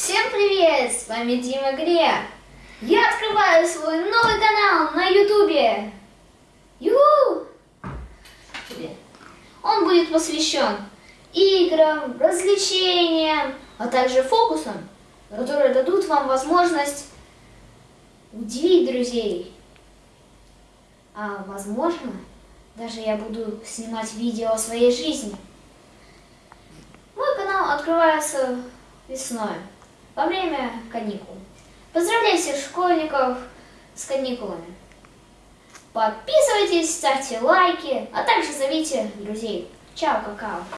Всем привет! С вами Дима Гре. Я открываю свой новый канал на Ютубе. Юху! Он будет посвящен играм, развлечениям, а также фокусам, которые дадут вам возможность удивить друзей. А возможно, даже я буду снимать видео о своей жизни. Мой канал открывается весной, во время каникул. Поздравляю всех школьников с каникулами. Подписывайтесь, ставьте лайки, а также зовите друзей. Чао, какао.